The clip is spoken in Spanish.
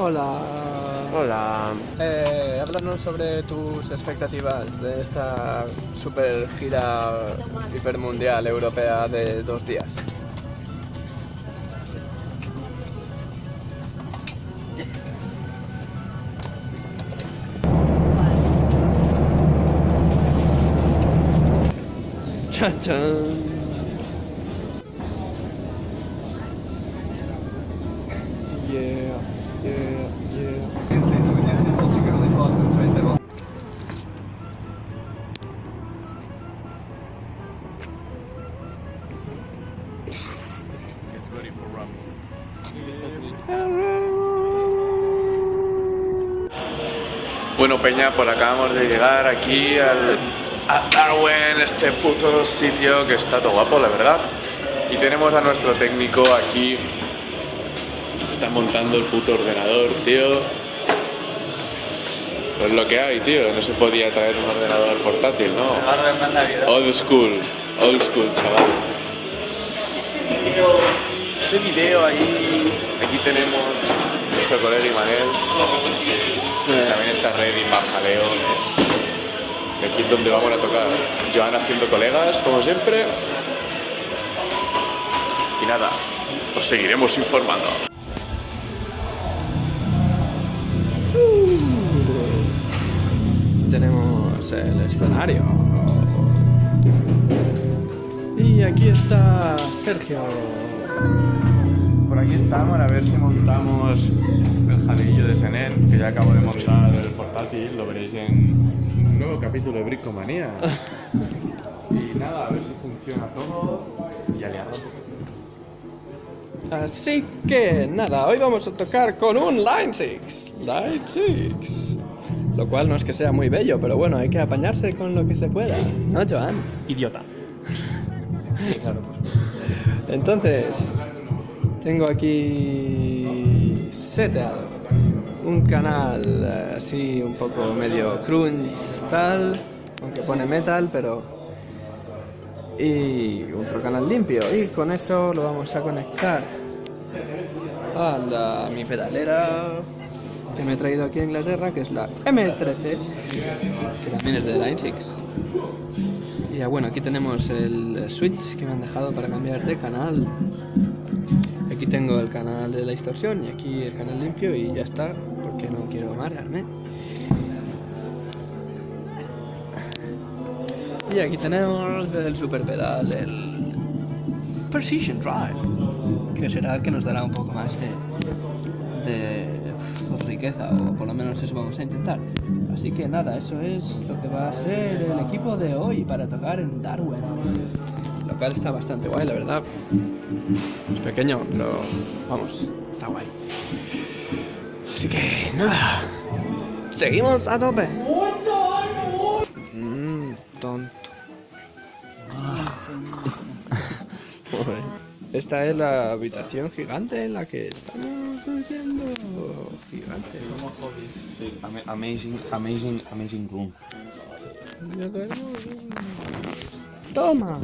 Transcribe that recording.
Hola. Hola. Eh, háblanos sobre tus expectativas de esta super gira hipermundial europea de dos días. Chan chan. Yeah, yeah, yeah. Bueno, Peña, pues acabamos de llegar aquí al, a Darwin, este puto sitio que está todo guapo, la verdad. Y tenemos a nuestro técnico aquí. Está montando el puto ordenador, tío. Pues lo que hay, tío. No se podía traer un ordenador portátil, ¿no? Old school, old school, chaval. Ese video ahí. Aquí tenemos nuestro colega Imanel. También está Reddy, Marjaleo. Y aquí es donde vamos a tocar. Joan haciendo colegas, como siempre. Y nada, os seguiremos informando. Tenemos el escenario. Y aquí está Sergio. Por aquí estamos, a ver si montamos el jaleillo de Senen, que ya acabo de montar el portátil, lo veréis en nuevo capítulo de Bricomanía. Y nada, a ver si funciona todo y aliarlo. Así que nada, hoy vamos a tocar con un Line 6. Line 6. Lo cual no es que sea muy bello, pero bueno, hay que apañarse con lo que se pueda. ¿No, Joan? Idiota. Sí, claro, pues. Entonces, tengo aquí seteado un canal eh, así un poco medio crunch tal, aunque pone metal, pero y otro canal limpio y con eso lo vamos a conectar a la, mi pedalera que me he traído aquí a Inglaterra, que es la M13, que también es de Line 6. Y ya bueno, aquí tenemos el switch que me han dejado para cambiar de canal. Aquí tengo el canal de la distorsión y aquí el canal limpio y ya está, quiero marearme. Y aquí tenemos el super pedal, el Precision Drive, que será el que nos dará un poco más de, de pues, riqueza, o por lo menos eso vamos a intentar. Así que nada, eso es lo que va a ser el equipo de hoy para tocar en Darwin. Lo cual está bastante guay, la verdad. Es pequeño, pero vamos, está guay. Así que nada, seguimos a tope. Mmm, tonto. Esta es la habitación gigante en la que estamos viviendo. Gigante. Sí, ama- amazing, amazing, amazing room. Toma.